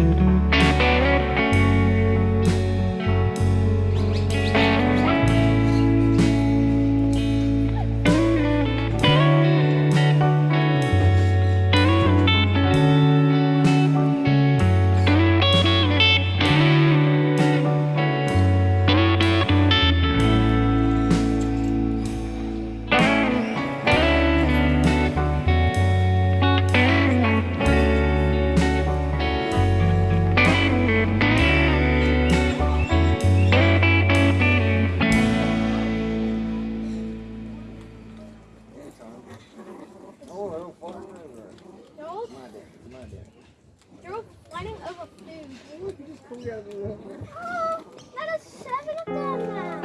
Bye. They're flying over food. oh, that is seven of them now.